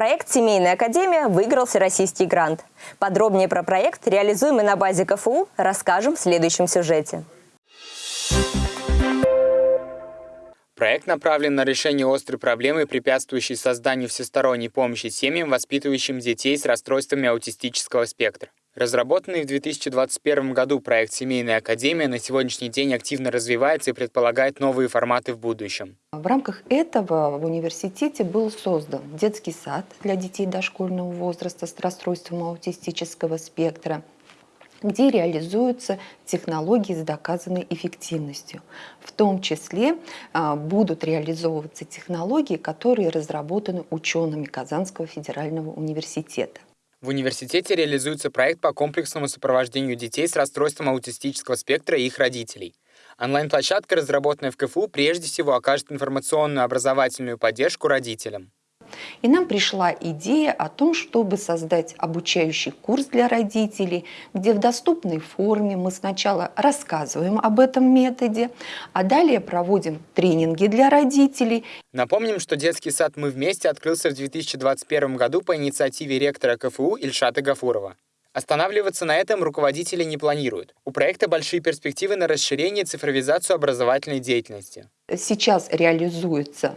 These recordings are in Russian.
Проект «Семейная академия» выиграл всероссийский грант. Подробнее про проект, реализуемый на базе КФУ, расскажем в следующем сюжете. Проект направлен на решение острой проблемы, препятствующей созданию всесторонней помощи семьям, воспитывающим детей с расстройствами аутистического спектра. Разработанный в 2021 году проект «Семейная академия» на сегодняшний день активно развивается и предполагает новые форматы в будущем. В рамках этого в университете был создан детский сад для детей дошкольного возраста с расстройством аутистического спектра, где реализуются технологии с доказанной эффективностью. В том числе а, будут реализовываться технологии, которые разработаны учеными Казанского федерального университета. В университете реализуется проект по комплексному сопровождению детей с расстройством аутистического спектра и их родителей. Онлайн-площадка, разработанная в КФУ, прежде всего окажет информационную образовательную поддержку родителям. И нам пришла идея о том, чтобы создать обучающий курс для родителей, где в доступной форме мы сначала рассказываем об этом методе, а далее проводим тренинги для родителей. Напомним, что детский сад «Мы вместе» открылся в 2021 году по инициативе ректора КФУ Ильшата Гафурова. Останавливаться на этом руководители не планируют. У проекта большие перспективы на расширение и цифровизацию образовательной деятельности. Сейчас реализуется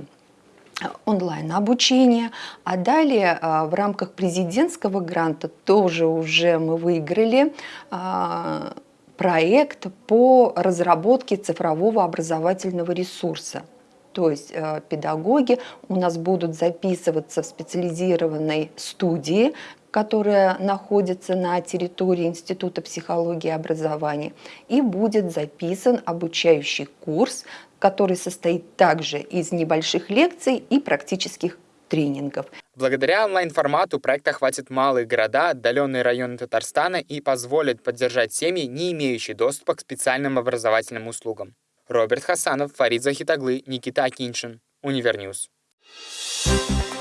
онлайн-обучение. А далее а, в рамках президентского гранта тоже уже мы выиграли а, проект по разработке цифрового образовательного ресурса. То есть э, педагоги у нас будут записываться в специализированной студии, которая находится на территории Института психологии и образования, и будет записан обучающий курс, который состоит также из небольших лекций и практических тренингов. Благодаря онлайн-формату проект охватит малые города, отдаленные районы Татарстана и позволит поддержать семьи, не имеющие доступа к специальным образовательным услугам. Роберт Хасанов, Фарид Захитаглы, Никита Акиншин, UniverNews. Thank.